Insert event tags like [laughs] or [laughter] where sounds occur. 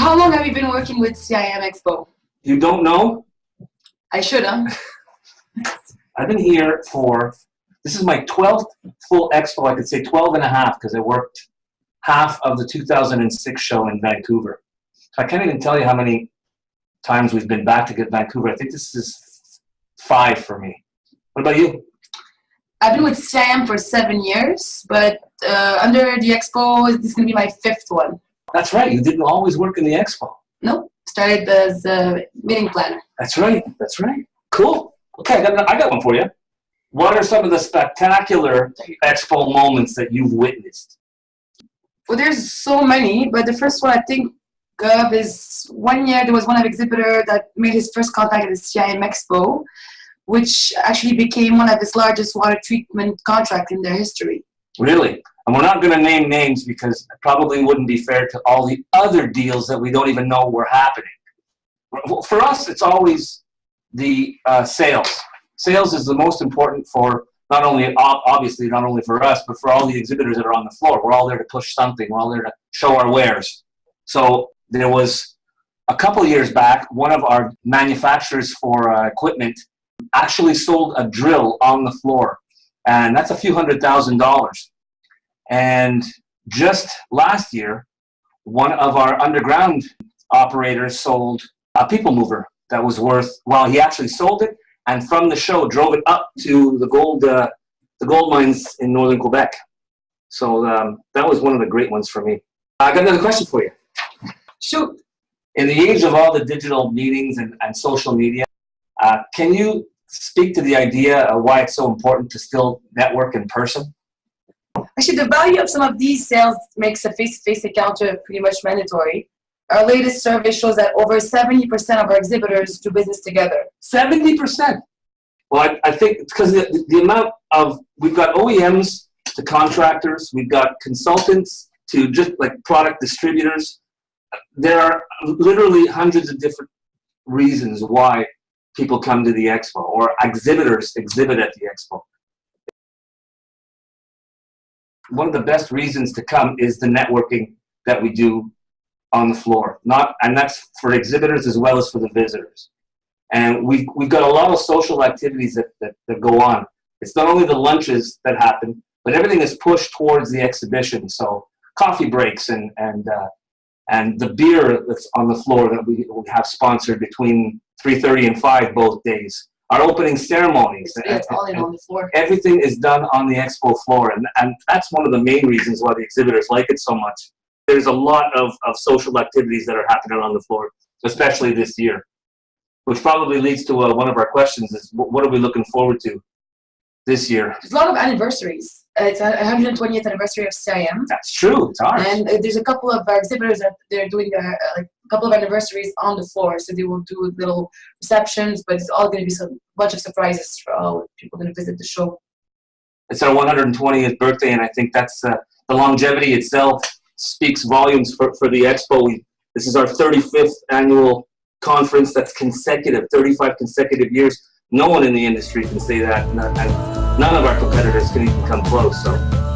have you been working with CIM Expo? You don't know? I should, huh? [laughs] I've been here for, this is my 12th full expo. I could say 12 and a half because I worked half of the 2006 show in Vancouver. So I can't even tell you how many times we've been back to get Vancouver. I think this is five for me. What about you? I've been with CIM for seven years, but uh, under the expo, this is going to be my fifth one. That's right. You didn't always work in the expo. Nope. Started as a meeting planner. That's right. That's right. Cool. Okay, I got, I got one for you. What are some of the spectacular expo moments that you've witnessed? Well, there's so many, but the first one I think of is one year there was one exhibitor that made his first contact at the CIM Expo, which actually became one of his largest water treatment contract in their history. Really? And we're not going to name names because it probably wouldn't be fair to all the other deals that we don't even know were happening. For us, it's always the uh, sales. Sales is the most important for not only, obviously, not only for us, but for all the exhibitors that are on the floor. We're all there to push something. We're all there to show our wares. So there was a couple years back, one of our manufacturers for uh, equipment actually sold a drill on the floor. And that's a few hundred thousand dollars. And just last year, one of our underground operators sold a people mover that was worth, well, he actually sold it and from the show drove it up to the gold, uh, the gold mines in northern Quebec. So um, that was one of the great ones for me. I got another question for you. Shoot. In the age of all the digital meetings and, and social media, uh, can you speak to the idea of why it's so important to still network in person? Actually, the value of some of these sales makes a face-to-face -face encounter pretty much mandatory. Our latest survey shows that over 70% of our exhibitors do business together. 70%? Well, I, I think because the, the amount of, we've got OEMs to contractors, we've got consultants to just like product distributors. There are literally hundreds of different reasons why people come to the expo or exhibitors exhibit at the expo. One of the best reasons to come is the networking that we do on the floor. Not, and that's for exhibitors as well as for the visitors. And we've, we've got a lot of social activities that, that, that go on. It's not only the lunches that happen, but everything is pushed towards the exhibition. So coffee breaks and, and, uh, and the beer that's on the floor that we, we have sponsored between 3.30 and 5 both days. Our opening ceremonies. It's all in on the floor. Everything is done on the expo floor. And, and that's one of the main reasons why the exhibitors like it so much there's a lot of, of social activities that are happening on the floor, especially this year, which probably leads to uh, one of our questions is what are we looking forward to this year? There's a lot of anniversaries. Uh, it's a 120th anniversary of CIM. That's true, it's ours. And uh, there's a couple of exhibitors that they're doing like a couple of anniversaries on the floor. So they will do little receptions, but it's all going to be some bunch of surprises for all people going to visit the show. It's our 120th birthday, and I think that's uh, the longevity itself speaks volumes for, for the expo. We, this is our 35th annual conference that's consecutive, 35 consecutive years. No one in the industry can say that, and none of our competitors can even come close. So